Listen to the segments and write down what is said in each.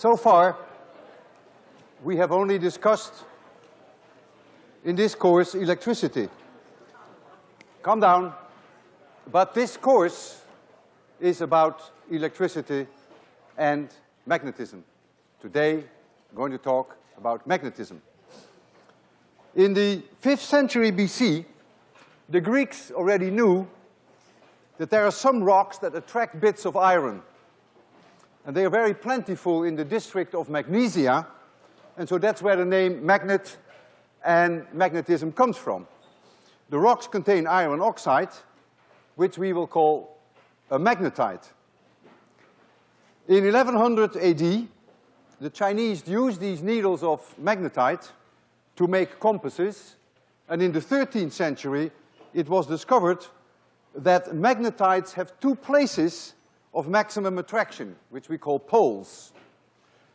So far, we have only discussed in this course electricity. Calm down. But this course is about electricity and magnetism. Today, I'm going to talk about magnetism. In the fifth century BC, the Greeks already knew that there are some rocks that attract bits of iron. And they are very plentiful in the district of Magnesia, and so that's where the name magnet and magnetism comes from. The rocks contain iron oxide, which we will call a magnetite. In 1100 AD, the Chinese used these needles of magnetite to make compasses, and in the thirteenth century, it was discovered that magnetites have two places of maximum attraction, which we call poles.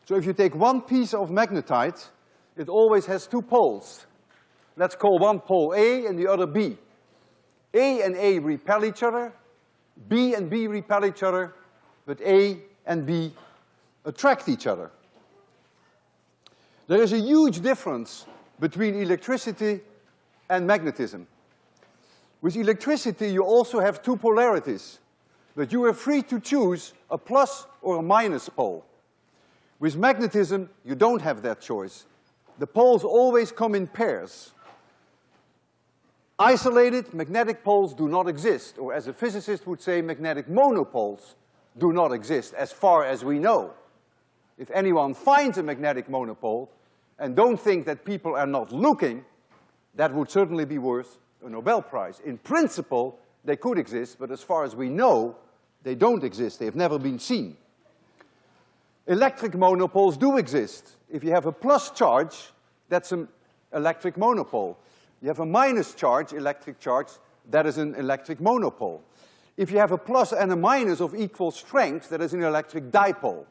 So if you take one piece of magnetite, it always has two poles. Let's call one pole A and the other B. A and A repel each other, B and B repel each other, but A and B attract each other. There is a huge difference between electricity and magnetism. With electricity, you also have two polarities, but you are free to choose a plus or a minus pole. With magnetism, you don't have that choice. The poles always come in pairs. Isolated magnetic poles do not exist, or as a physicist would say, magnetic monopoles do not exist, as far as we know. If anyone finds a magnetic monopole, and don't think that people are not looking, that would certainly be worth a Nobel Prize. In principle, they could exist, but as far as we know, they don't exist. They have never been seen. Electric monopoles do exist. If you have a plus charge, that's an electric monopole. You have a minus charge, electric charge, that is an electric monopole. If you have a plus and a minus of equal strength, that is an electric dipole.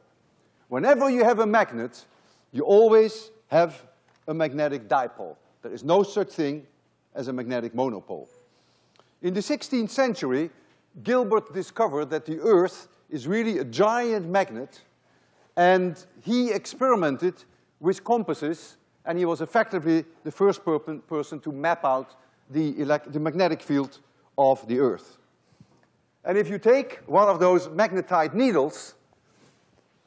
Whenever you have a magnet, you always have a magnetic dipole. There is no such thing as a magnetic monopole. In the sixteenth century, Gilbert discovered that the Earth is really a giant magnet, and he experimented with compasses, and he was effectively the first person to map out the, the magnetic field of the Earth. And if you take one of those magnetite needles,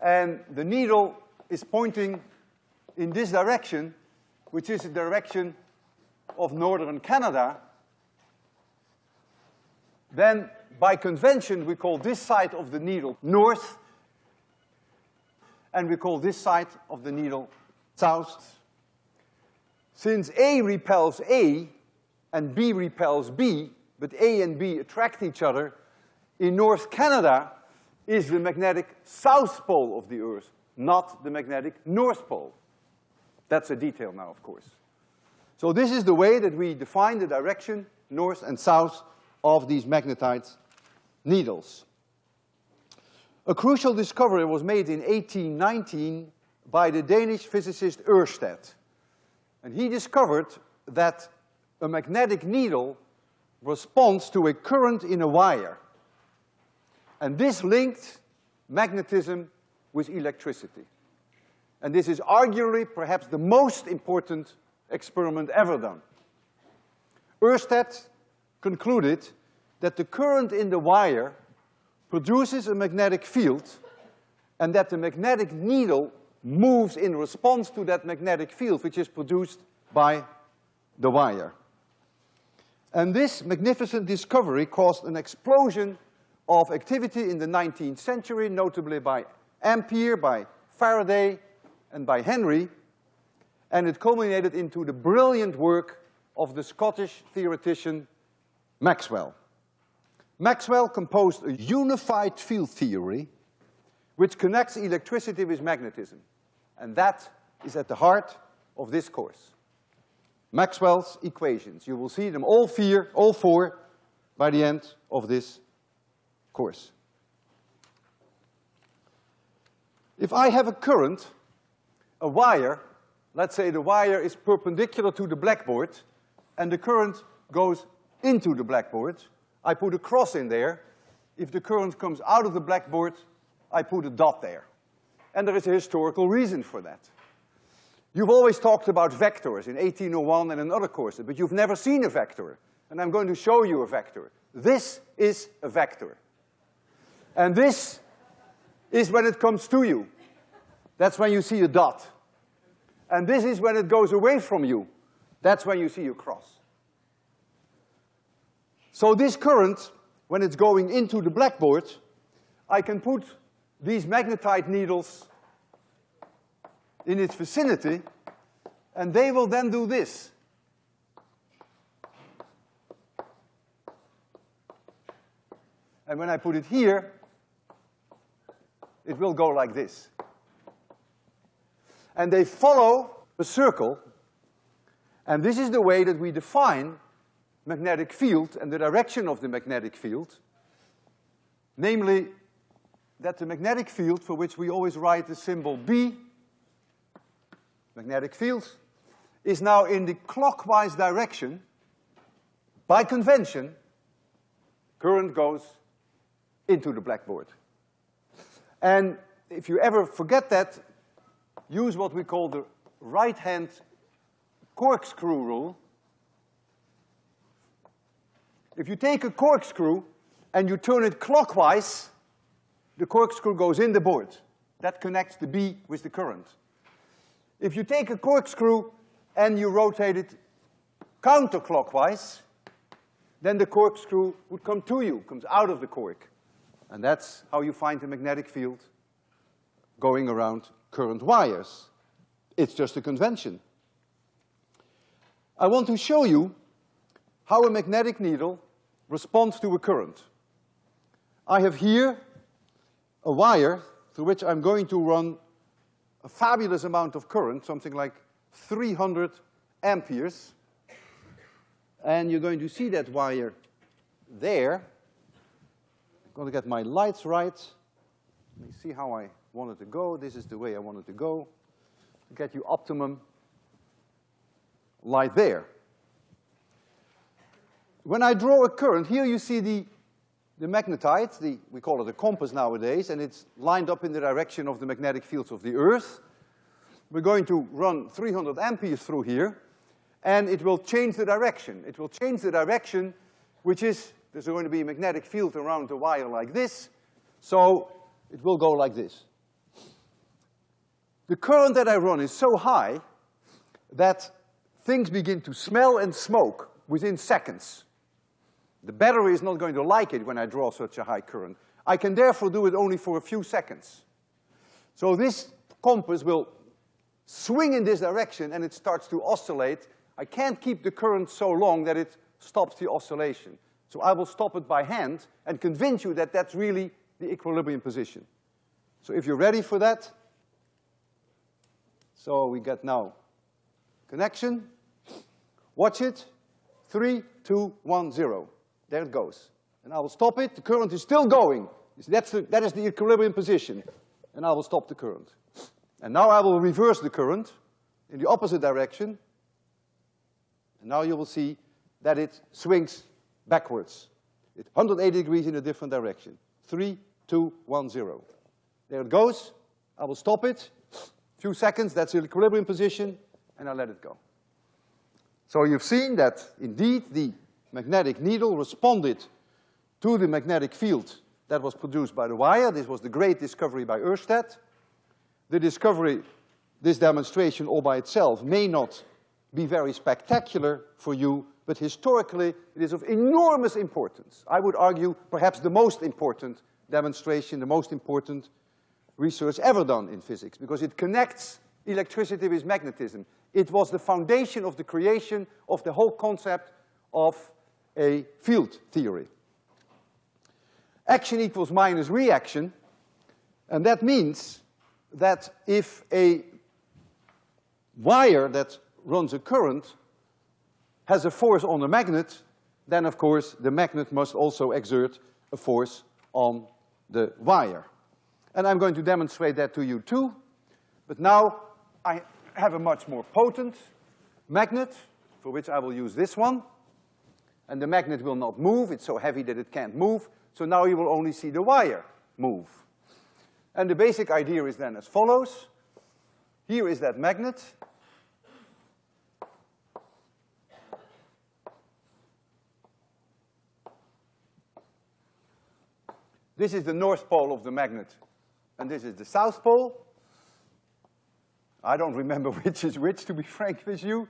and the needle is pointing in this direction, which is the direction of northern Canada, then by convention we call this side of the needle north, and we call this side of the needle south. Since A repels A and B repels B, but A and B attract each other, in North Canada is the magnetic south pole of the Earth, not the magnetic north pole. That's a detail now, of course. So this is the way that we define the direction, north and south, of these magnetite needles. A crucial discovery was made in 1819 by the Danish physicist Ørsted. And he discovered that a magnetic needle responds to a current in a wire. And this linked magnetism with electricity. And this is arguably perhaps the most important experiment ever done. Ørsted concluded that the current in the wire produces a magnetic field and that the magnetic needle moves in response to that magnetic field which is produced by the wire. And this magnificent discovery caused an explosion of activity in the nineteenth century, notably by Ampere, by Faraday, and by Henry, and it culminated into the brilliant work of the Scottish theoretician Maxwell. Maxwell composed a unified field theory which connects electricity with magnetism, and that is at the heart of this course. Maxwell's equations. You will see them all four, all four by the end of this course. If I have a current a wire, let's say the wire is perpendicular to the blackboard and the current goes into the blackboard, I put a cross in there. If the current comes out of the blackboard, I put a dot there. And there is a historical reason for that. You've always talked about vectors in 1801 and in other courses, but you've never seen a vector. And I'm going to show you a vector. This is a vector. And this is when it comes to you. That's when you see a dot. And this is when it goes away from you. That's when you see a cross. So this current, when it's going into the blackboard, I can put these magnetite needles in its vicinity, and they will then do this. And when I put it here, it will go like this. And they follow a circle, and this is the way that we define magnetic field and the direction of the magnetic field. Namely, that the magnetic field, for which we always write the symbol B, magnetic field, is now in the clockwise direction. By convention, current goes into the blackboard. And if you ever forget that, use what we call the right-hand corkscrew rule. If you take a corkscrew and you turn it clockwise, the corkscrew goes in the board. That connects the B with the current. If you take a corkscrew and you rotate it counterclockwise, then the corkscrew would come to you, comes out of the cork. And that's how you find the magnetic field going around current wires. It's just a convention. I want to show you how a magnetic needle responds to a current. I have here a wire through which I'm going to run a fabulous amount of current, something like 300 amperes. And you're going to see that wire there. I'm going to get my lights right. Let me see how I want it to go. This is the way I want it to go. Get you optimum light there. When I draw a current, here you see the, the magnetite, the, we call it a compass nowadays, and it's lined up in the direction of the magnetic fields of the Earth. We're going to run 300 amperes through here, and it will change the direction. It will change the direction, which is, there's going to be a magnetic field around the wire like this, so it will go like this. The current that I run is so high that things begin to smell and smoke within seconds. The battery is not going to like it when I draw such a high current. I can therefore do it only for a few seconds. So this compass will swing in this direction and it starts to oscillate. I can't keep the current so long that it stops the oscillation. So I will stop it by hand and convince you that that's really the equilibrium position. So if you're ready for that, so we get now connection. Watch it. Three, two, one, zero. There it goes. And I will stop it. The current is still going. That's the, that is the equilibrium position. And I will stop the current. And now I will reverse the current in the opposite direction. And now you will see that it swings backwards. It's 180 degrees in a different direction. Three, two, one, zero. There it goes. I will stop it few seconds, that's the equilibrium position, and I let it go. So you've seen that indeed the magnetic needle responded to the magnetic field that was produced by the wire. This was the great discovery by Oersted. The discovery, this demonstration all by itself may not be very spectacular for you, but historically it is of enormous importance. I would argue perhaps the most important demonstration, the most important research ever done in physics because it connects electricity with magnetism. It was the foundation of the creation of the whole concept of a field theory. Action equals minus reaction, and that means that if a wire that runs a current has a force on a magnet, then of course the magnet must also exert a force on the wire. And I'm going to demonstrate that to you too. But now I have a much more potent magnet, for which I will use this one. And the magnet will not move, it's so heavy that it can't move. So now you will only see the wire move. And the basic idea is then as follows. Here is that magnet. This is the north pole of the magnet, and this is the south pole. I don't remember which is which, to be frank with you.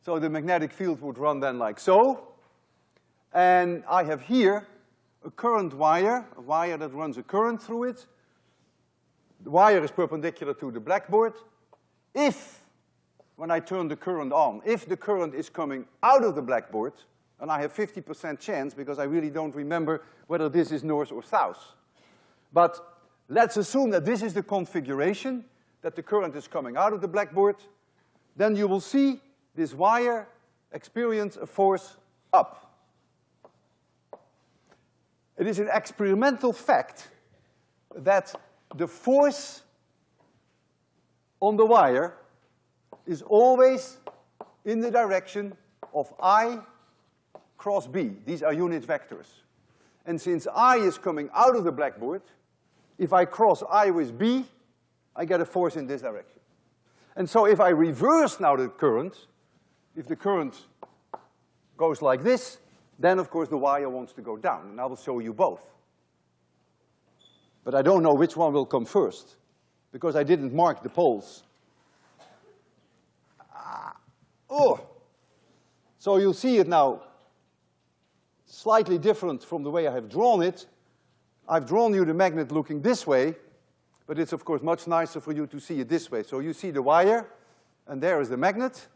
So the magnetic field would run then like so. And I have here a current wire, a wire that runs a current through it. The wire is perpendicular to the blackboard. If, when I turn the current on, if the current is coming out of the blackboard, and I have 50% chance because I really don't remember whether this is north or south. But let's assume that this is the configuration, that the current is coming out of the blackboard, then you will see this wire experience a force up. It is an experimental fact that the force on the wire is always in the direction of I cross B. These are unit vectors. And since I is coming out of the blackboard, if I cross I with B, I get a force in this direction. And so if I reverse now the current, if the current goes like this, then of course the wire wants to go down, and I will show you both. But I don't know which one will come first, because I didn't mark the poles. Ah, oh! So you'll see it now slightly different from the way I have drawn it. I've drawn you the magnet looking this way, but it's of course much nicer for you to see it this way. So you see the wire, and there is the magnet.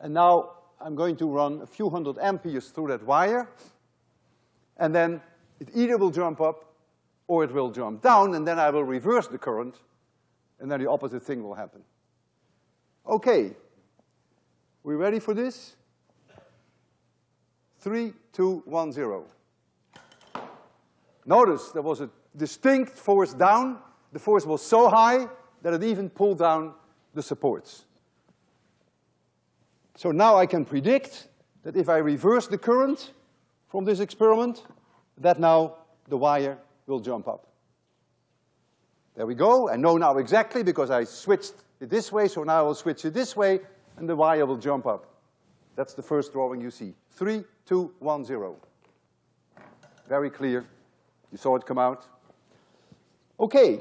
And now I'm going to run a few hundred amperes through that wire, and then it either will jump up or it will jump down, and then I will reverse the current, and then the opposite thing will happen. Okay. We ready for this? Three, two, one, zero. Notice there was a distinct force down. The force was so high that it even pulled down the supports. So now I can predict that if I reverse the current from this experiment, that now the wire will jump up. There we go. I know now exactly because I switched it this way, so now I will switch it this way, and the wire will jump up. That's the first drawing you see. Three, two, one, zero. Very clear. You saw it come out. Okay.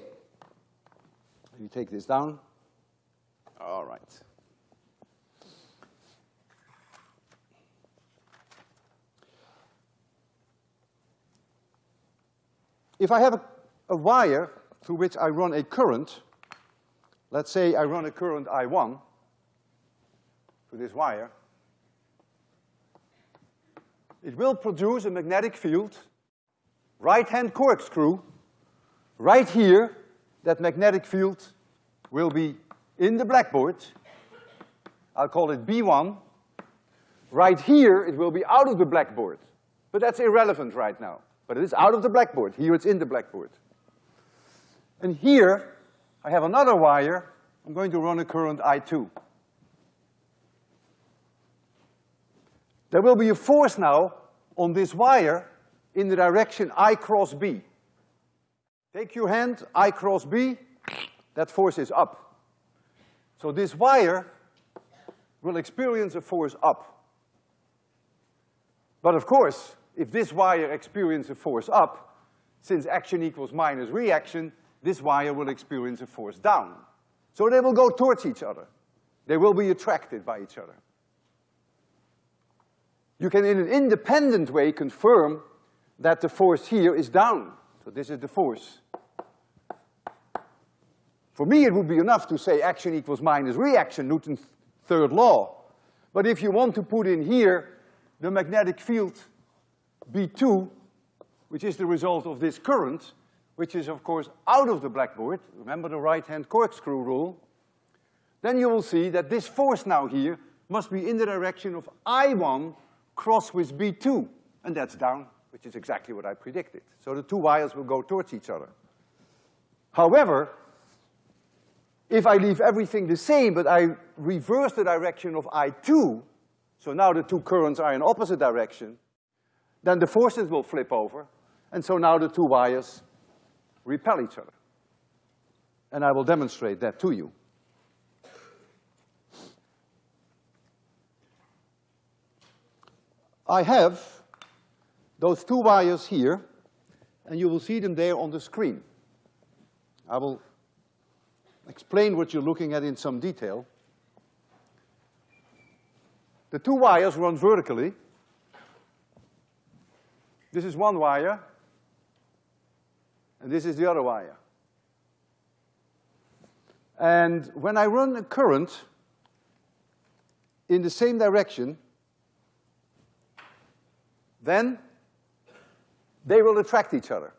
Me take this down. All right. If I have a, a, wire through which I run a current, let's say I run a current I1 through this wire, it will produce a magnetic field, right-hand corkscrew, right here, that magnetic field will be in the blackboard. I'll call it B1. Right here, it will be out of the blackboard. But that's irrelevant right now. But it is out of the blackboard. Here it's in the blackboard. And here, I have another wire. I'm going to run a current I2. There will be a force now on this wire in the direction I cross B. Take your hand, I cross B, that force is up. So this wire will experience a force up. But of course, if this wire experiences a force up, since action equals minus reaction, this wire will experience a force down. So they will go towards each other. They will be attracted by each other. You can in an independent way confirm that the force here is down. So this is the force. For me, it would be enough to say action equals minus reaction, Newton's third law. But if you want to put in here the magnetic field B2, which is the result of this current, which is of course out of the blackboard, remember the right-hand corkscrew rule, then you will see that this force now here must be in the direction of I1 cross with B2, and that's down, which is exactly what I predicted. So the two wires will go towards each other. However, if I leave everything the same, but I reverse the direction of I2, so now the two currents are in opposite direction, then the forces will flip over, and so now the two wires repel each other. and I will demonstrate that to you. I have those two wires here, and you will see them there on the screen. I will explain what you're looking at in some detail. The two wires run vertically. This is one wire, and this is the other wire. And when I run a current in the same direction, then they will attract each other.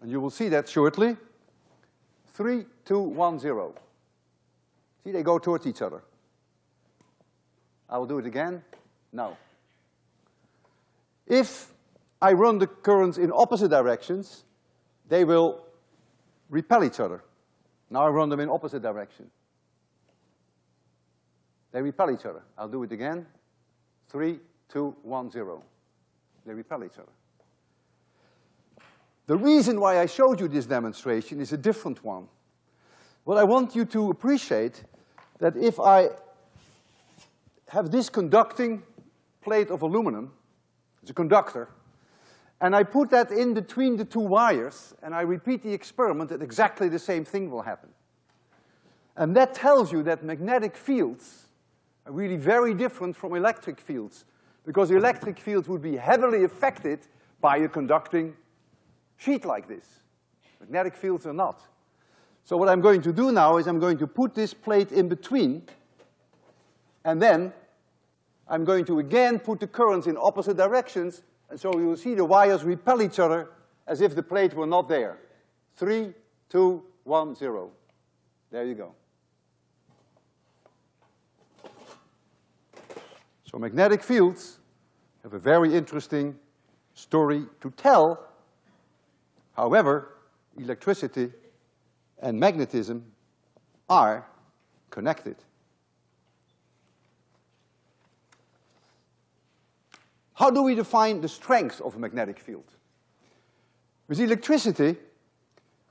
And you will see that shortly. Three, two, one, zero. See, they go towards each other. I will do it again. Now. If I run the currents in opposite directions, they will repel each other. Now I run them in opposite direction. They repel each other. I'll do it again. Three, two, one, zero. They repel each other. The reason why I showed you this demonstration is a different one. What I want you to appreciate that if I have this conducting plate of aluminum, it's a conductor, and I put that in between the two wires, and I repeat the experiment, that exactly the same thing will happen. And that tells you that magnetic fields are really very different from electric fields because electric fields would be heavily affected by a conducting sheet like this. Magnetic fields are not. So what I'm going to do now is I'm going to put this plate in between, and then I'm going to again put the currents in opposite directions, and so you will see the wires repel each other as if the plate were not there. Three, two, one, zero. There you go. So magnetic fields have a very interesting story to tell. However, electricity and magnetism are connected. How do we define the strength of a magnetic field? With electricity,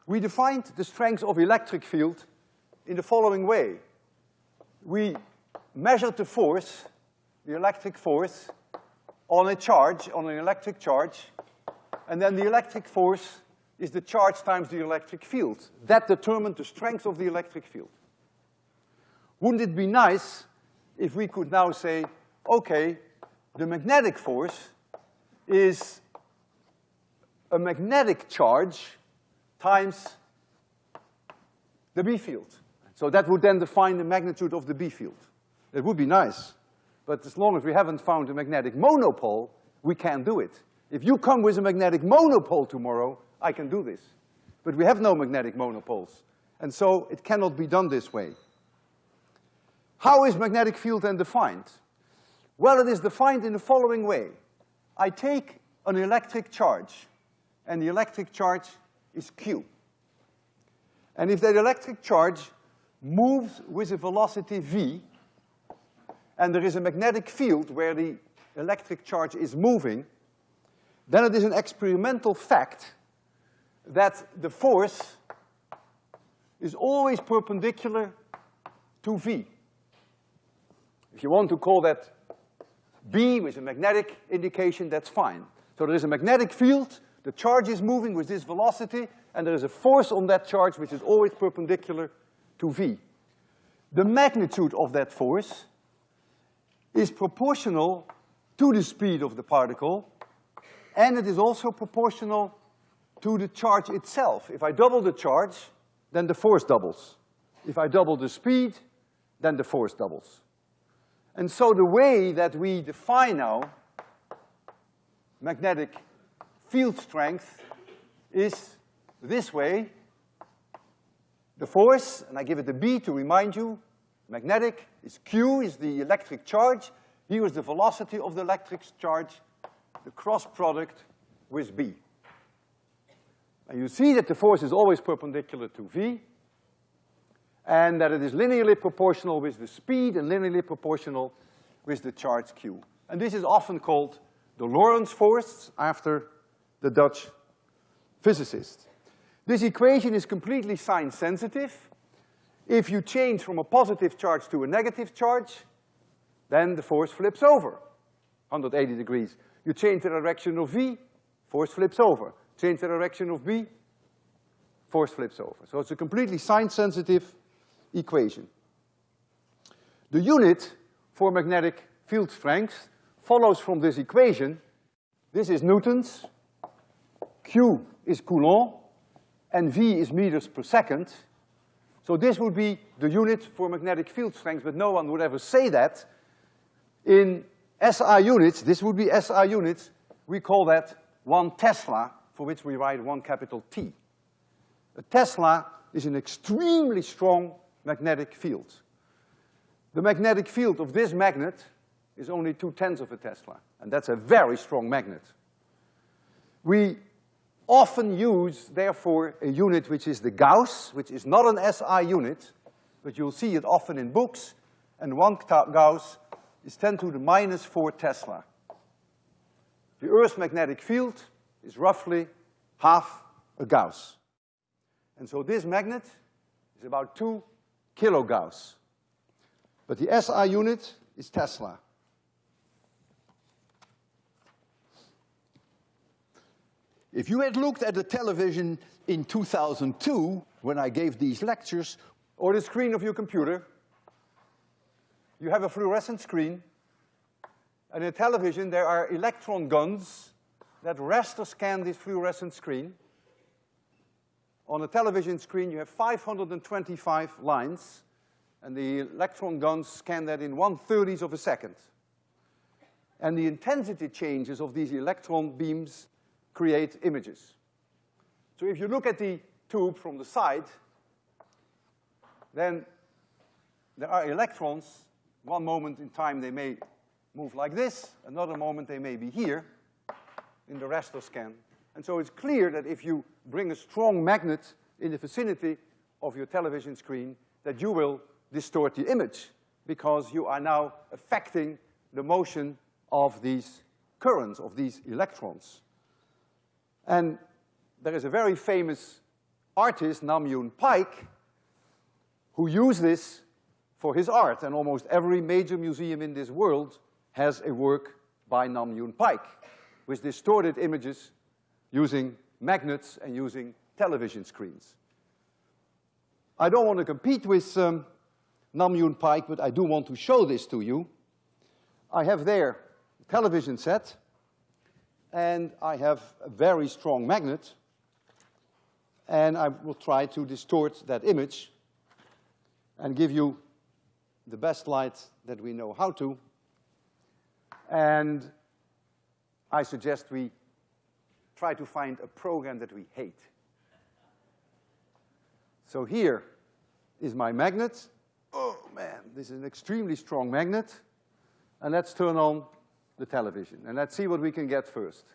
we defined the strength of electric field in the following way. We measured the force the electric force on a charge, on an electric charge, and then the electric force is the charge times the electric field. That determined the strength of the electric field. Wouldn't it be nice if we could now say, okay, the magnetic force is a magnetic charge times the B field. So that would then define the magnitude of the B field. It would be nice. But as long as we haven't found a magnetic monopole, we can't do it. If you come with a magnetic monopole tomorrow, I can do this. But we have no magnetic monopoles. And so it cannot be done this way. How is magnetic field then defined? Well, it is defined in the following way. I take an electric charge, and the electric charge is Q. And if that electric charge moves with a velocity v, and there is a magnetic field where the electric charge is moving, then it is an experimental fact that the force is always perpendicular to V. If you want to call that B with a magnetic indication, that's fine. So there is a magnetic field, the charge is moving with this velocity, and there is a force on that charge which is always perpendicular to V. The magnitude of that force is proportional to the speed of the particle, and it is also proportional to the charge itself. If I double the charge, then the force doubles. If I double the speed, then the force doubles. And so the way that we define now magnetic field strength is this way. The force, and I give it a B to remind you, magnetic is Q is the electric charge. Here is the velocity of the electric charge, the cross product with B. And you see that the force is always perpendicular to V, and that it is linearly proportional with the speed and linearly proportional with the charge Q. And this is often called the Lorentz force after the Dutch physicist. This equation is completely sign sensitive, If you change from a positive charge to a negative charge, then the force flips over, 180 degrees. You change the direction of V, force flips over. Change the direction of B, force flips over. So it's a completely sign-sensitive equation. The unit for magnetic field strength follows from this equation. This is newtons, Q is Coulomb, and V is meters per second. So this would be the unit for magnetic field strength, but no one would ever say that. In SI units, this would be SI units, we call that one Tesla, for which we write one capital T. A Tesla is an extremely strong magnetic field. The magnetic field of this magnet is only two-tenths of a Tesla, and that's a very strong magnet. We often use, therefore, a unit which is the Gauss, which is not an SI unit, but you'll see it often in books, and one Gauss is ten to the minus four Tesla. The Earth's magnetic field is roughly half a Gauss. And so this magnet is about two kilogauss. But the SI unit is Tesla. If you had looked at the television in 2002, when I gave these lectures, or the screen of your computer, you have a fluorescent screen, and in television there are electron guns that raster scan this fluorescent screen. On a television screen you have 525 lines, and the electron guns scan that in one-thirtieth of a second. And the intensity changes of these electron beams create images. So if you look at the tube from the side, then there are electrons. One moment in time they may move like this, another moment they may be here in the raster scan. And so it's clear that if you bring a strong magnet in the vicinity of your television screen, that you will distort the image because you are now affecting the motion of these currents, of these electrons. And there is a very famous artist, Nam June Paik, who used this for his art, and almost every major museum in this world has a work by Nam June Paik with distorted images using magnets and using television screens. I don't want to compete with um, Nam June Paik, but I do want to show this to you. I have there a television set, and I have a very strong magnet, and I will try to distort that image and give you the best light that we know how to. And I suggest we try to find a program that we hate. So here is my magnet. Oh man, this is an extremely strong magnet. And let's turn on the television and let's see what we can get first.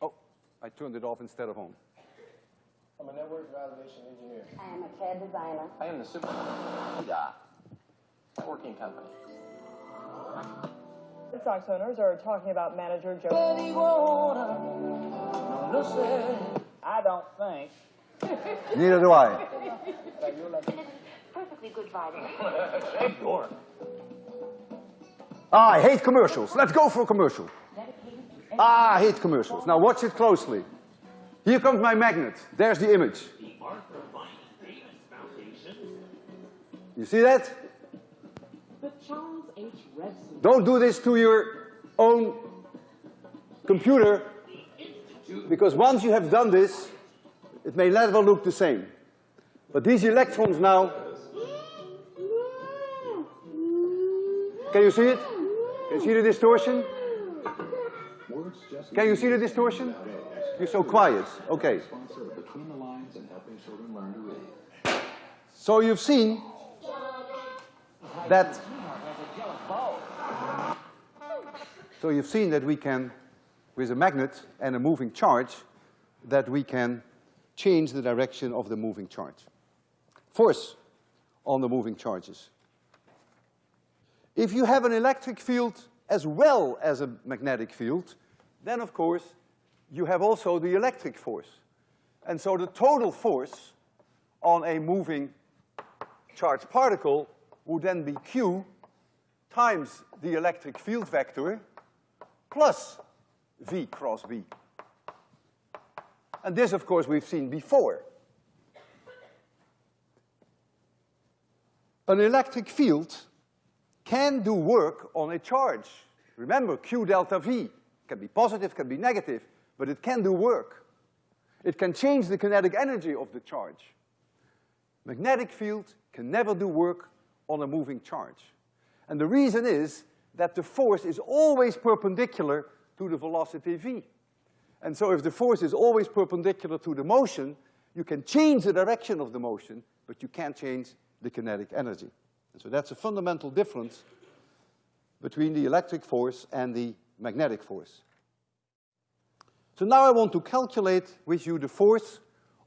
Oh, I turned it off instead of on. I'm a network validation engineer. I am a CAD designer. I am the super uh, networking company. Red Sox owners are talking about manager Joe. I don't think. Neither do I. Perfectly good writing. Ah, I hate commercials. Let's go for a commercial. Ah, I hate commercials. Now watch it closely. Here comes my magnet. There's the image. You see that? Don't do this to your own computer, because once you have done this, it may never look the same. But these electrons now, can you see it? Can you see the distortion? Can you see the distortion? You're so quiet. Okay. So you've seen that So you've seen that we can, with a magnet and a moving charge, that we can change the direction of the moving charge. Force on the moving charges. If you have an electric field as well as a magnetic field, then of course you have also the electric force. And so the total force on a moving charged particle would then be Q times the electric field vector plus V cross B. And this, of course, we've seen before. An electric field can do work on a charge. Remember, Q delta V can be positive, can be negative, but it can do work. It can change the kinetic energy of the charge. Magnetic field can never do work on a moving charge. And the reason is that the force is always perpendicular to the velocity v. And so if the force is always perpendicular to the motion, you can change the direction of the motion, but you can't change the kinetic energy. And so that's a fundamental difference between the electric force and the magnetic force. So now I want to calculate with you the force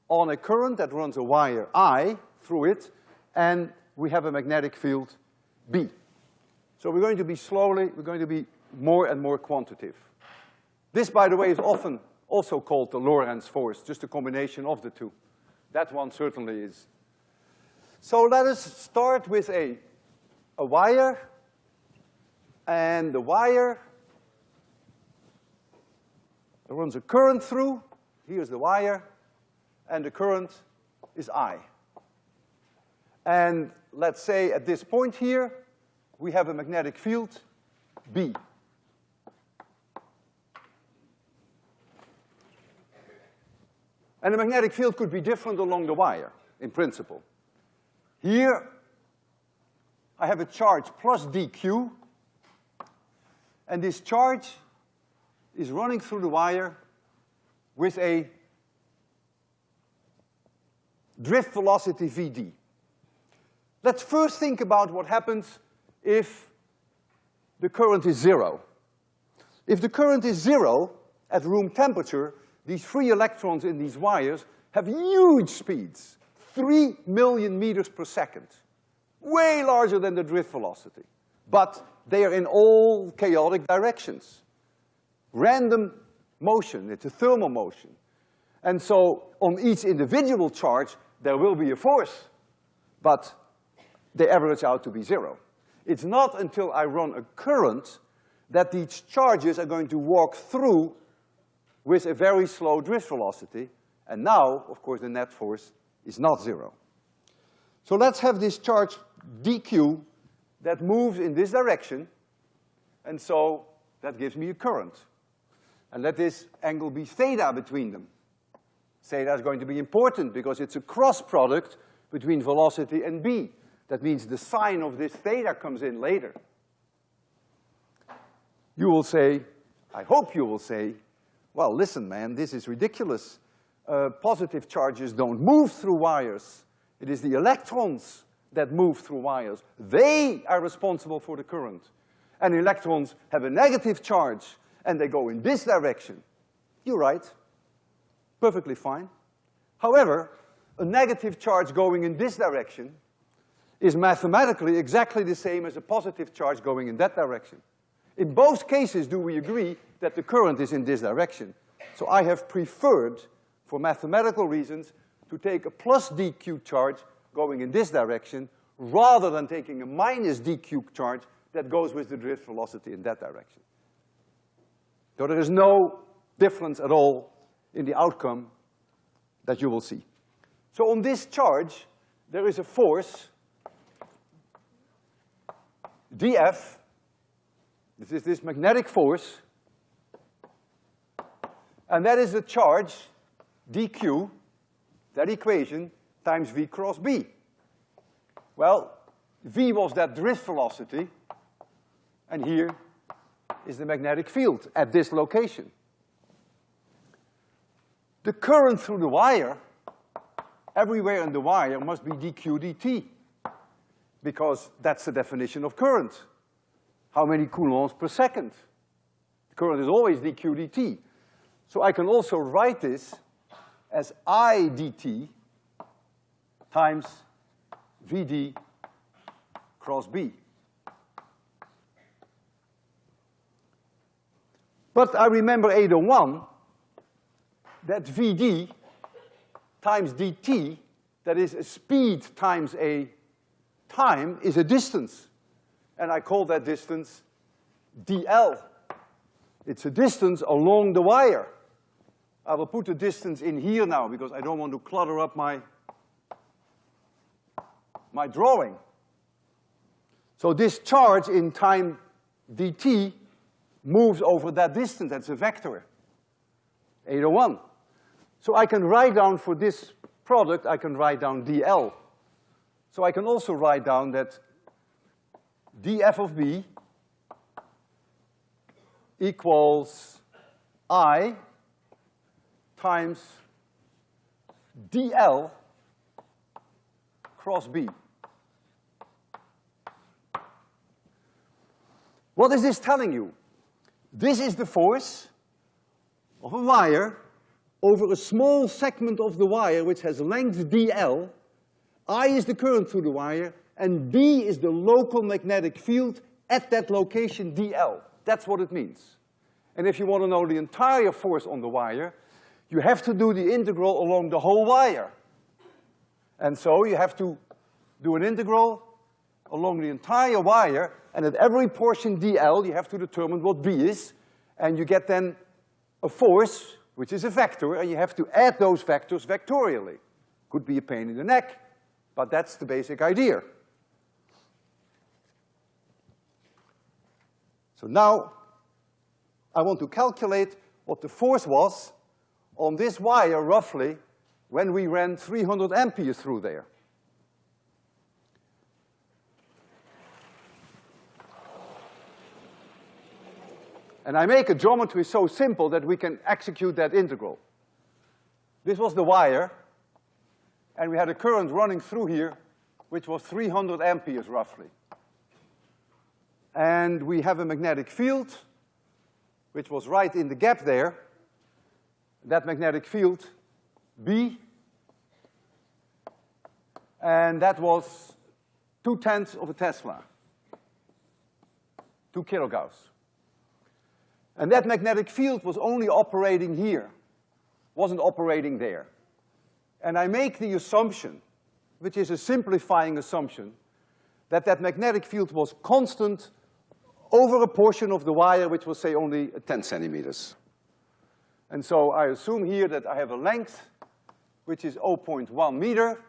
on a current that runs a wire I through it, and we have a magnetic field B. So we're going to be slowly, we're going to be more and more quantitative. This, by the way, is often also called the Lorentz force, just a combination of the two. That one certainly is. So let us start with a, a wire, and the wire runs a current through, here's the wire, and the current is I. And let's say at this point here, we have a magnetic field, B. And the magnetic field could be different along the wire, in principle. Here, I have a charge plus dq, and this charge is running through the wire with a drift velocity vd. Let's first think about what happens if the current is zero. If the current is zero at room temperature, these free electrons in these wires have huge speeds, three million meters per second, way larger than the drift velocity. But they are in all chaotic directions. Random motion, it's a thermal motion. And so on each individual charge, there will be a force, but they average out to be zero. It's not until I run a current that these charges are going to walk through with a very slow drift velocity, and now, of course, the net force is not zero. So let's have this charge dq that moves in this direction, and so that gives me a current. And let this angle be theta between them. Theta is going to be important because it's a cross product between velocity and b. That means the sign of this theta comes in later. You will say, I hope you will say, well, listen, man, this is ridiculous. Uh, positive charges don't move through wires. It is the electrons that move through wires. They are responsible for the current. And electrons have a negative charge, and they go in this direction. You're right. Perfectly fine. However, a negative charge going in this direction is mathematically exactly the same as a positive charge going in that direction. In both cases do we agree that the current is in this direction. So I have preferred, for mathematical reasons, to take a plus dq charge going in this direction rather than taking a minus dq charge that goes with the drift velocity in that direction. So there is no difference at all in the outcome that you will see. So on this charge, there is a force dF, this is this magnetic force, and that is the charge dq, that equation, times v cross b. Well, v was that drift velocity, and here is the magnetic field at this location. The current through the wire, everywhere in the wire must be dq dt because that's the definition of current. How many coulombs per second? The current is always dq dt. So I can also write this as I dt times Vd cross B. But I remember 801, that Vd times dt, that is a speed times a time, is a distance. And I call that distance dl. It's a distance along the wire. I will put the distance in here now because I don't want to clutter up my, my drawing. So this charge in time dt moves over that distance, that's a vector, 801. So I can write down for this product, I can write down dl. So I can also write down that df of b equals i times dl cross b. What is this telling you? This is the force of a wire over a small segment of the wire which has length dl. I is the current through the wire, and B is the local magnetic field at that location dl. That's what it means. And if you want to know the entire force on the wire, you have to do the integral along the whole wire. And so you have to do an integral along the entire wire, and at every portion dl, you have to determine what B is, and you get then a force, which is a vector, and you have to add those vectors vectorially. Could be a pain in the neck, but that's the basic idea. So now, I want to calculate what the force was on this wire roughly when we ran three hundred amperes through there. And I make a geometry so simple that we can execute that integral. This was the wire, and we had a current running through here, which was three hundred amperes roughly. And we have a magnetic field, which was right in the gap there. That magnetic field, B, and that was two tenths of a Tesla, two kilogauss. And that magnetic field was only operating here, wasn't operating there. And I make the assumption, which is a simplifying assumption, that that magnetic field was constant over a portion of the wire which was, say, only ten centimeters. And so I assume here that I have a length which is 0.1 meter,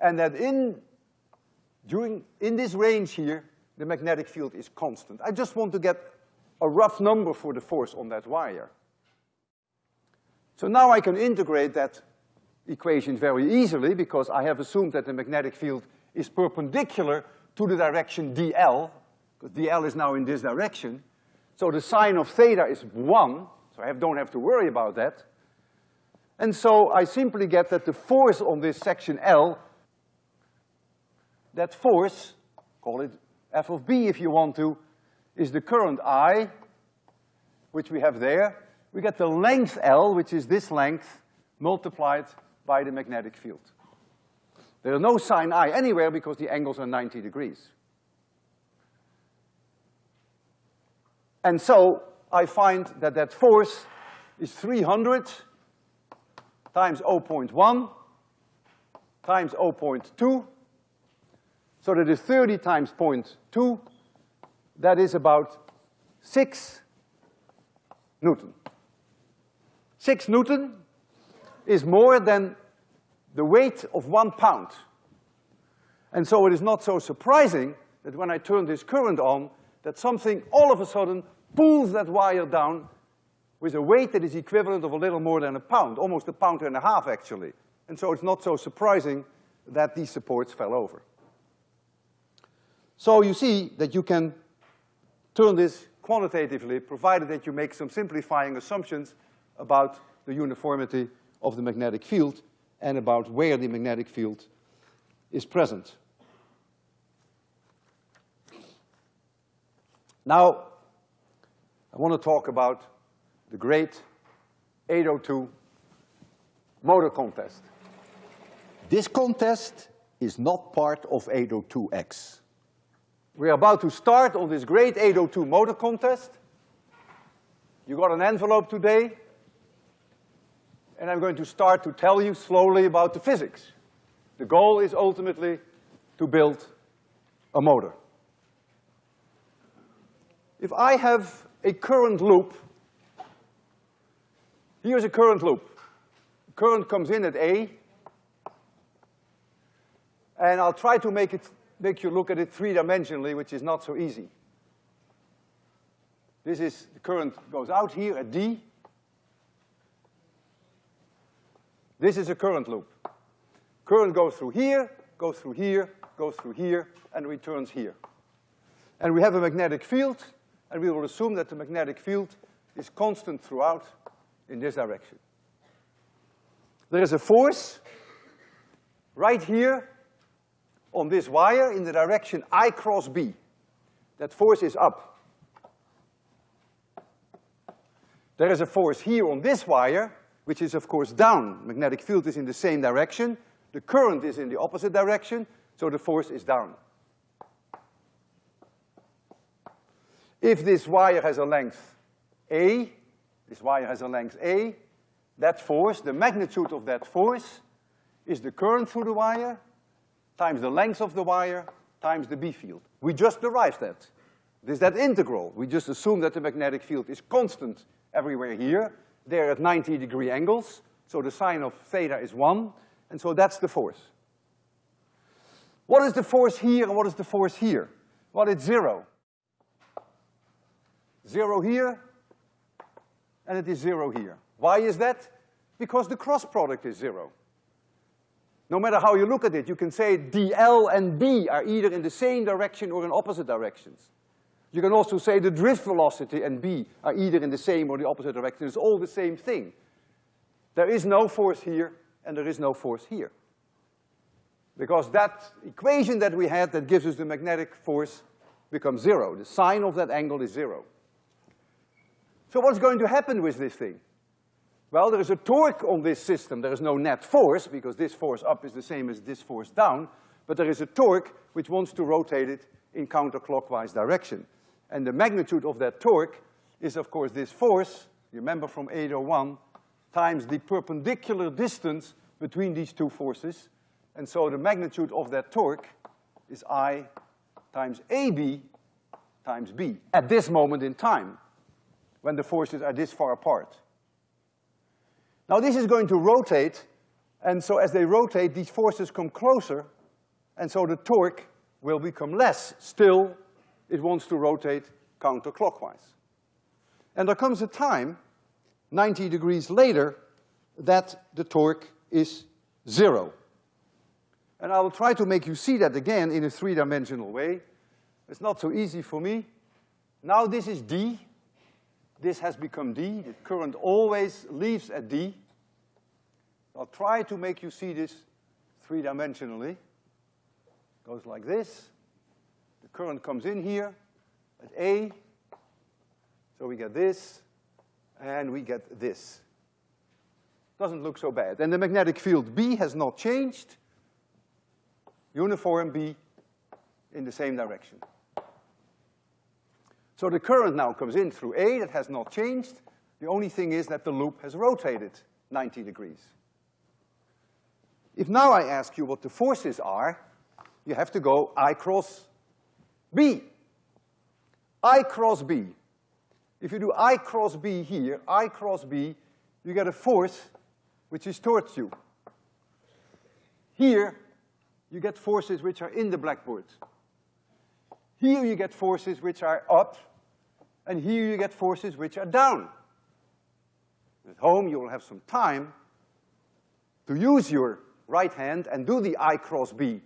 and that in, during, in this range here, the magnetic field is constant. I just want to get a rough number for the force on that wire. So now I can integrate that equation very easily because I have assumed that the magnetic field is perpendicular to the direction dl, because dl is now in this direction. So the sine of theta is one, so I have, don't have to worry about that. And so I simply get that the force on this section L, that force, call it f of b if you want to, is the current I, which we have there. We get the length L, which is this length, multiplied by the magnetic field. There are no sine I anywhere because the angles are ninety degrees. And so I find that that force is three hundred times 0.1 times 0.2, so that is thirty times 0.2, that is about six Newton. Six Newton is more than the weight of one pound. And so it is not so surprising that when I turn this current on, that something all of a sudden pulls that wire down with a weight that is equivalent of a little more than a pound, almost a pound and a half actually. And so it's not so surprising that these supports fell over. So you see that you can turn this quantitatively, provided that you make some simplifying assumptions about the uniformity of the magnetic field and about where the magnetic field is present. Now, I want to talk about the great 802 motor contest. This contest is not part of 802X. We're about to start on this great 802 motor contest. You got an envelope today. And I'm going to start to tell you slowly about the physics. The goal is ultimately to build a motor. If I have a current loop, here's a current loop. Current comes in at A, and I'll try to make it, make you look at it three-dimensionally, which is not so easy. This is, the current goes out here at D. This is a current loop. Current goes through here, goes through here, goes through here, and returns here. And we have a magnetic field, and we will assume that the magnetic field is constant throughout in this direction. There is a force right here on this wire in the direction I cross B. That force is up. There is a force here on this wire, which is of course down. Magnetic field is in the same direction. The current is in the opposite direction, so the force is down. If this wire has a length A, this wire has a length A, that force, the magnitude of that force, is the current through the wire times the length of the wire times the B field. We just derived that. This is that integral. We just assume that the magnetic field is constant everywhere here. They're at 90 degree angles, so the sine of theta is one, and so that's the force. What is the force here and what is the force here? Well, it's zero. Zero here, and it is zero here. Why is that? Because the cross product is zero. No matter how you look at it, you can say dl and b are either in the same direction or in opposite directions. You can also say the drift velocity and b are either in the same or the opposite direction. It's all the same thing. There is no force here and there is no force here. Because that equation that we had that gives us the magnetic force becomes zero. The sine of that angle is zero. So what's going to happen with this thing? Well, there is a torque on this system. There is no net force, because this force up is the same as this force down, but there is a torque which wants to rotate it in counterclockwise direction. And the magnitude of that torque is, of course, this force, you remember from 801, times the perpendicular distance between these two forces. And so the magnitude of that torque is I times AB times B at this moment in time, when the forces are this far apart. Now this is going to rotate, and so as they rotate, these forces come closer, and so the torque will become less. Still, it wants to rotate counterclockwise. And there comes a time, 90 degrees later, that the torque is zero. And I will try to make you see that again in a three-dimensional way. It's not so easy for me. Now this is D, this has become D. The current always leaves at D. I'll try to make you see this three-dimensionally. Goes like this. Current comes in here at A. So we get this, and we get this. Doesn't look so bad. And the magnetic field B has not changed. Uniform B in the same direction. So the current now comes in through A, that has not changed. The only thing is that the loop has rotated 90 degrees. If now I ask you what the forces are, you have to go I cross B. I cross B. If you do I cross B here, I cross B, you get a force which is towards you. Here, you get forces which are in the blackboard. Here you get forces which are up, and here you get forces which are down. At home, you will have some time to use your right hand and do the I cross B.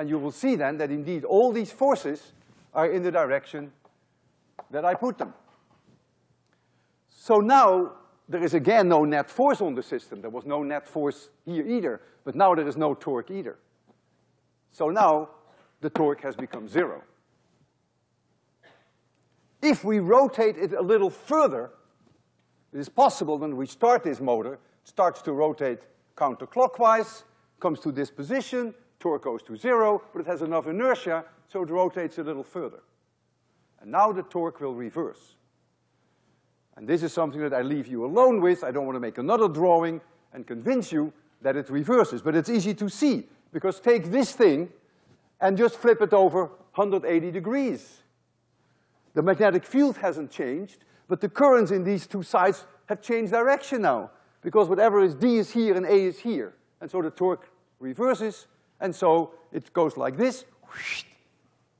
And you will see then that indeed all these forces are in the direction that I put them. So now, there is again no net force on the system. There was no net force here either, but now there is no torque either. So now, the torque has become zero. If we rotate it a little further, it is possible when we start this motor, it starts to rotate counterclockwise, comes to this position, torque goes to zero, but it has enough inertia, so it rotates a little further. And now the torque will reverse. And this is something that I leave you alone with. I don't want to make another drawing. and convince you that it reverses, but it's easy to see, because take this thing and just flip it over 180 degrees. The magnetic field hasn't changed, but the currents in these two sides have changed direction now, because whatever is D is here and A is here. And so the torque reverses, and so it goes like this,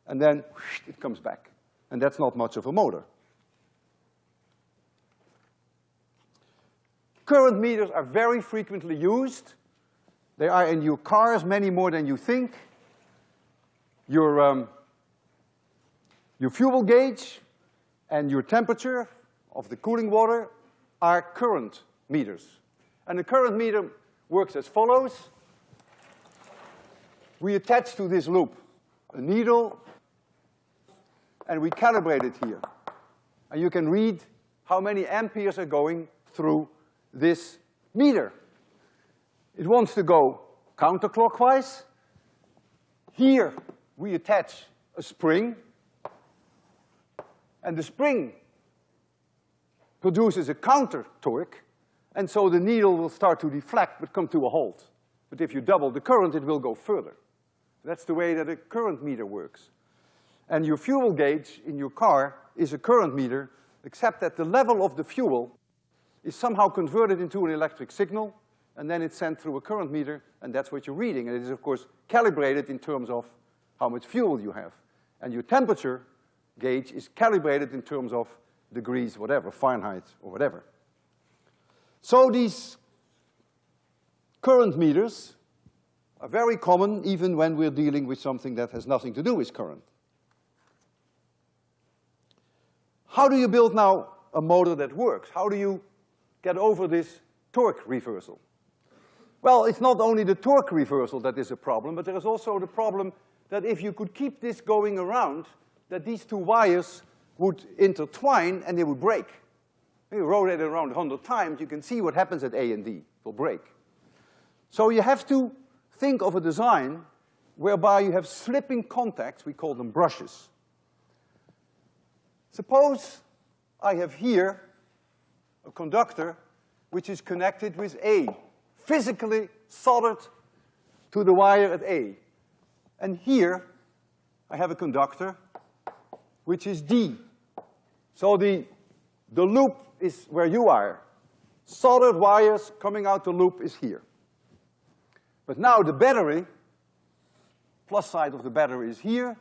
and then it comes back. And that's not much of a motor. Current meters are very frequently used. They are in your cars many more than you think. Your, um, your fuel gauge and your temperature of the cooling water are current meters. And the current meter works as follows. We attach to this loop a needle and we calibrate it here. And you can read how many amperes are going through this meter. It wants to go counterclockwise. Here we attach a spring, and the spring produces a counter torque, and so the needle will start to deflect but come to a halt. But if you double the current, it will go further. That's the way that a current meter works. And your fuel gauge in your car is a current meter, except that the level of the fuel is somehow converted into an electric signal, and then it's sent through a current meter, and that's what you're reading. And it is, of course, calibrated in terms of how much fuel you have. And your temperature gauge is calibrated in terms of degrees, whatever, Fahrenheit or whatever. So these current meters are very common even when we're dealing with something that has nothing to do with current. How do you build now a motor that works? How do you get over this torque reversal? Well, it's not only the torque reversal that is a problem, but there is also the problem that if you could keep this going around, that these two wires would intertwine and they would break. You rotate it around a hundred times, you can see what happens at A and D, it will break. So you have to think of a design whereby you have slipping contacts, we call them brushes. Suppose I have here a conductor which is connected with A, physically soldered to the wire at A. And here I have a conductor which is D. So the, the loop is where you are. Soldered wires coming out the loop is here. But now the battery, plus side of the battery is here,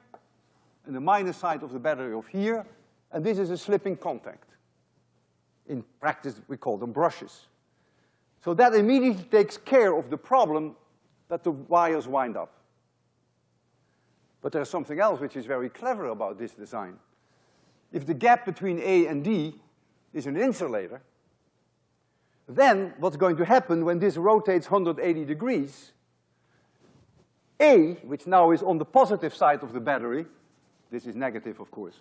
and the minus side of the battery of here, and this is a slipping contact. In practice, we call them brushes. So that immediately takes care of the problem that the wires wind up. But there's something else which is very clever about this design. If the gap between A and D is an insulator, then what's going to happen when this rotates 180 degrees, A, which now is on the positive side of the battery, this is negative, of course?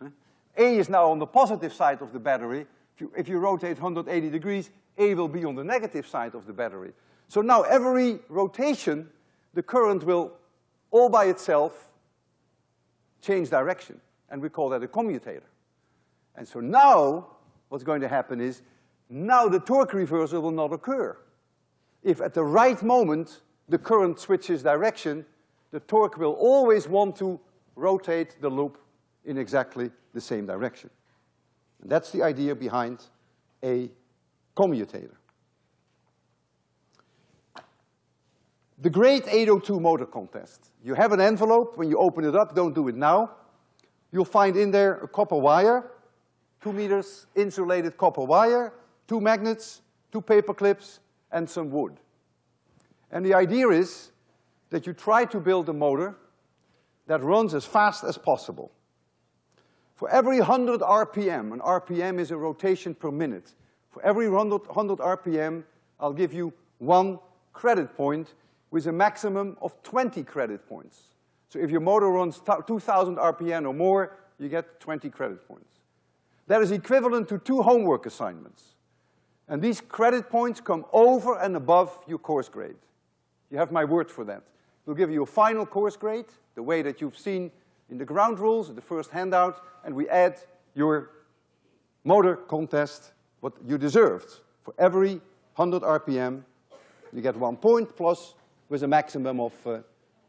A is now on the positive side of the battery. If you, if you rotate 180 degrees, A will be on the negative side of the battery. So now every rotation, the current will, all by itself, change direction. And we call that a commutator. And so now, what's going to happen is, now the torque reversal will not occur. If at the right moment the current switches direction, the torque will always want to rotate the loop in exactly the same direction. And that's the idea behind a commutator. The Great 802 motor contest. You have an envelope, when you open it up, don't do it now. You'll find in there a copper wire, two meters insulated copper wire, two magnets, two paper clips, and some wood. And the idea is that you try to build a motor that runs as fast as possible. For every 100 RPM, an RPM is a rotation per minute, for every 100, 100 RPM, I'll give you one credit point with a maximum of 20 credit points. So if your motor runs 2,000 RPM or more, you get 20 credit points. That is equivalent to two homework assignments. And these credit points come over and above your course grade. You have my word for that. We'll give you a final course grade, the way that you've seen in the ground rules, the first handout, and we add your motor contest, what you deserved. For every 100 RPM, You get one point plus with a maximum of, uh,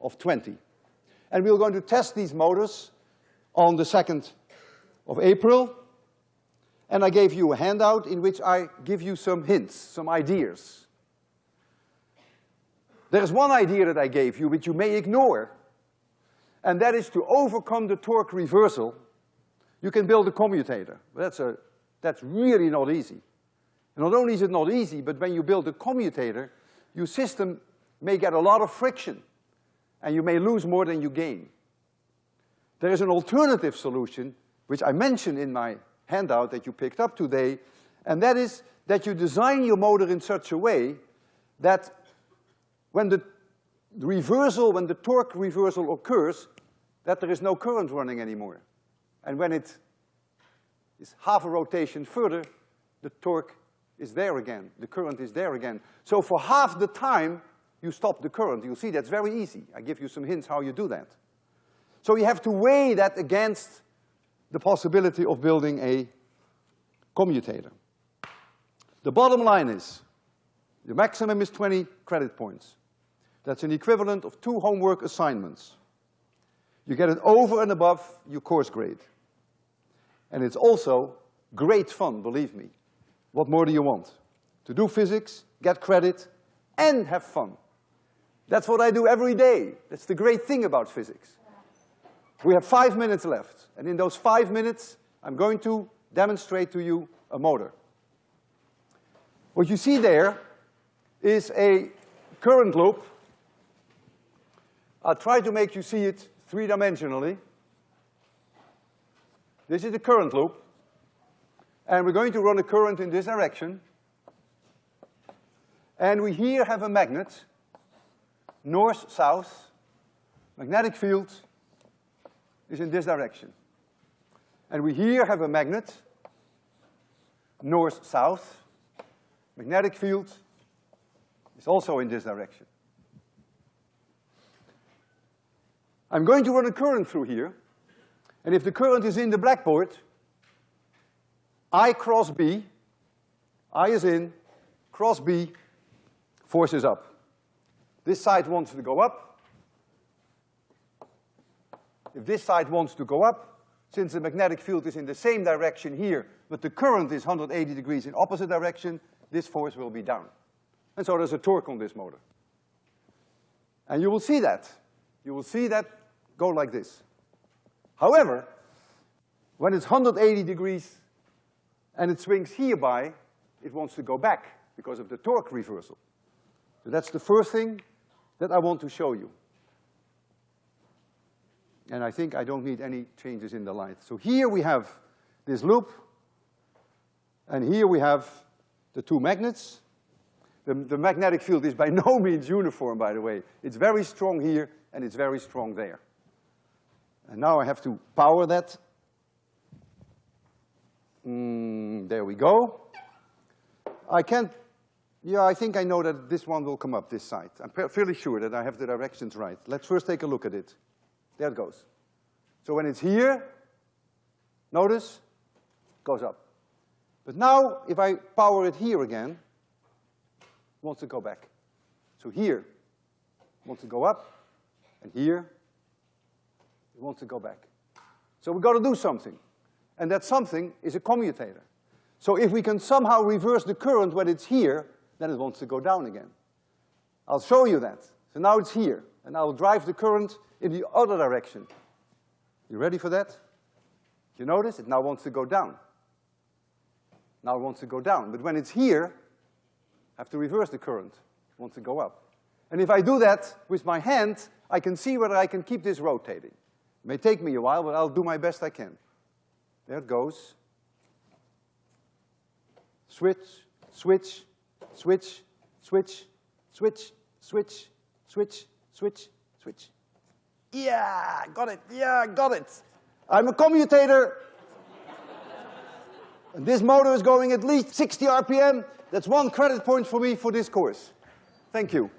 of 20. And we're going to test these motors on the 2nd of April. And I gave you a handout in which I give you some hints, some ideas. There is one idea that I gave you which you may ignore, and that is to overcome the torque reversal, you can build a commutator. But that's, a, that's really not easy. And not only is it not easy, but when you build a commutator, your system may get a lot of friction, and you may lose more than you gain. There is an alternative solution, which I mentioned in my handout that you picked up today, and that is that you design your motor in such a way that when the reversal, when the torque reversal occurs, that there is no current running anymore. And when it is half a rotation further, the torque is there again, the current is there again. So for half the time, you stop the current. You'll see that's very easy. I give you some hints how you do that. So you have to weigh that against the possibility of building a commutator. The bottom line is, the maximum is twenty credit points. That's an equivalent of two homework assignments. You get it over and above your course grade. And it's also great fun, believe me. What more do you want? To do physics, get credit, and have fun. That's what I do every day. That's the great thing about physics. We have five minutes left, and in those five minutes, I'm going to demonstrate to you a motor. What you see there is a current loop. I'll try to make you see it three-dimensionally. This is the current loop. And we're going to run a current in this direction. And we here have a magnet, north-south. Magnetic field is in this direction. And we here have a magnet, north-south. Magnetic field is also in this direction. I'm going to run a current through here, and if the current is in the blackboard, I cross B, I is in, cross B, force is up. This side wants to go up. If this side wants to go up, since the magnetic field is in the same direction here, but the current is 180 degrees in opposite direction, this force will be down. And so there's a torque on this motor. And you will see that. You will see that go like this. However, when it's 180 degrees and it swings hereby, it wants to go back because of the torque reversal. So that's the first thing that I want to show you. And I think I don't need any changes in the light. So here we have this loop, and here we have the two magnets. The, the magnetic field is by no means uniform, by the way. It's very strong here, and it's very strong there. And now I have to power that. Mm, there we go. I can't, yeah, I think I know that this one will come up this side. I'm fairly sure that I have the directions right. Let's first take a look at it. There it goes. So when it's here, notice, goes up. But now, if I power it here again, it wants to go back. So here, wants to go up, and here, wants to go back. So we've got to do something. And that something is a commutator. So if we can somehow reverse the current when it's here, then it wants to go down again. I'll show you that. So now it's here, and I'll drive the current in the other direction. You ready for that? You notice? It now wants to go down. Now it wants to go down. But when it's here, I have to reverse the current. It wants to go up. And if I do that with my hand, I can see whether I can keep this rotating. May take me a while, but I'll do my best I can. There it goes. Switch, switch, switch, switch, switch, switch, switch, switch, switch. Yeah, got it, yeah, got it. I'm a commutator. and this motor is going at least 60 RPM. That's one credit point for me for this course. Thank you.